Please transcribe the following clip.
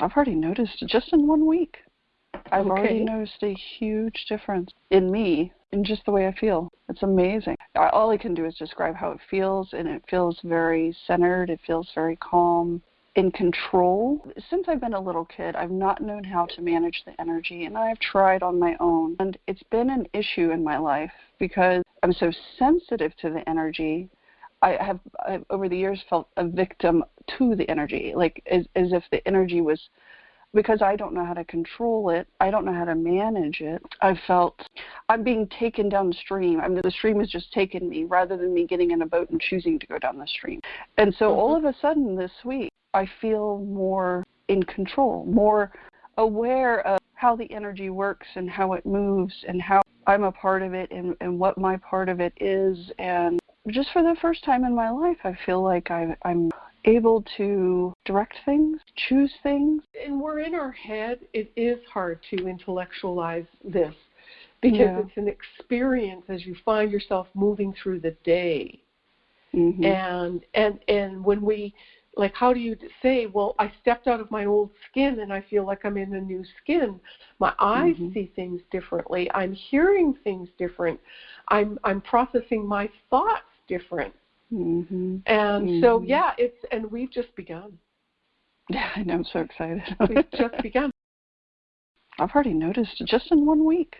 I've already noticed just in one week. I've Okay. already noticed a huge difference in me, in just the way I feel. It's amazing. I, all I can do is describe how it feels, and it feels very centered. It feels very calm, in control. Since I've been a little kid, I've not known how to manage the energy, and I've tried on my own. And it's been an issue in my life because I'm so sensitive to the energy. I have I've, over the years felt a victim to the energy, like as, as if the energy was because I don't know how to control it, I don't know how to manage it. I felt I'm being taken downstream. I mean, the stream is just taking me rather than me getting in a boat and choosing to go down the stream. And so all mm-hmm. of a sudden this week, I feel more in control, more aware of how the energy works and how it moves and how I'm a part of it and, and what my part of it is. And just for the first time in my life, I feel like I, I'm able to direct things, choose things. And we're in our head. It is hard to intellectualize this because Yeah. it's an experience as you find yourself moving through the day. Mhm. And and and when we like how do you say, well, I stepped out of my old skin and I feel like I'm in a new skin. My eyes Mhm. see things differently. I'm hearing things different. I'm I'm processing my thoughts different. Mhm. And so Mhm. yeah, it's and we've just begun. Yeah, I know. I'm so excited. We've just begun. I've already noticed just in one week.